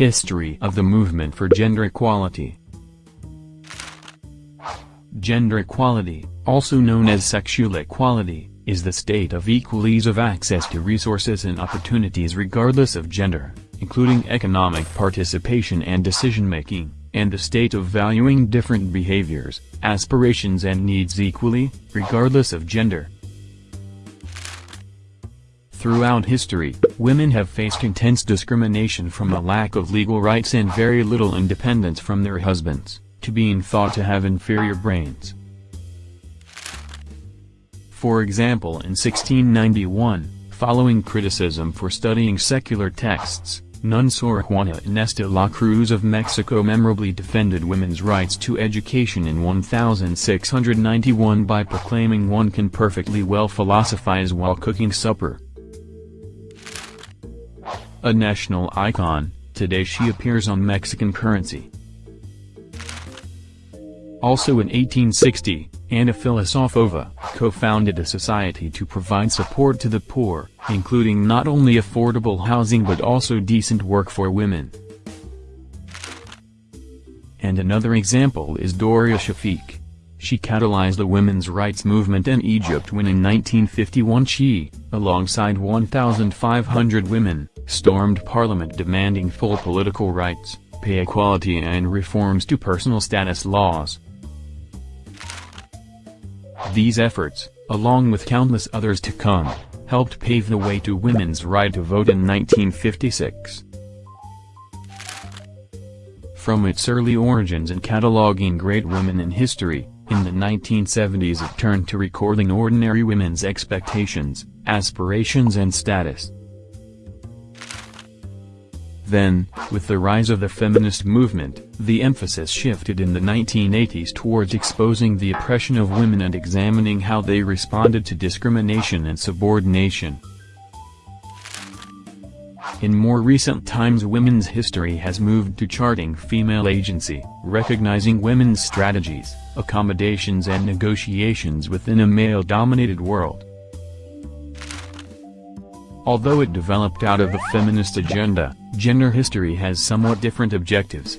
History of the movement for gender equality Gender equality, also known as sexual equality, is the state of equal ease of access to resources and opportunities regardless of gender, including economic participation and decision-making, and the state of valuing different behaviors, aspirations and needs equally, regardless of gender. Throughout history, women have faced intense discrimination from a lack of legal rights and very little independence from their husbands, to being thought to have inferior brains. For example in 1691, following criticism for studying secular texts, Nun Sor Juana Inés de la Cruz of Mexico memorably defended women's rights to education in 1691 by proclaiming one can perfectly well philosophize while cooking supper. A national icon, today she appears on Mexican currency. Also in 1860, Anna Filosofova, co-founded a society to provide support to the poor, including not only affordable housing but also decent work for women. And another example is Doria Shafik. She catalyzed the women's rights movement in Egypt when in 1951 she, alongside 1,500 women, stormed parliament demanding full political rights, pay equality and reforms to personal status laws. These efforts, along with countless others to come, helped pave the way to women's right to vote in 1956. From its early origins in cataloging great women in history, in the 1970s it turned to recording ordinary women's expectations, aspirations and status. Then, with the rise of the feminist movement, the emphasis shifted in the 1980s towards exposing the oppression of women and examining how they responded to discrimination and subordination. In more recent times women's history has moved to charting female agency, recognizing women's strategies, accommodations and negotiations within a male-dominated world. Although it developed out of a feminist agenda, gender history has somewhat different objectives.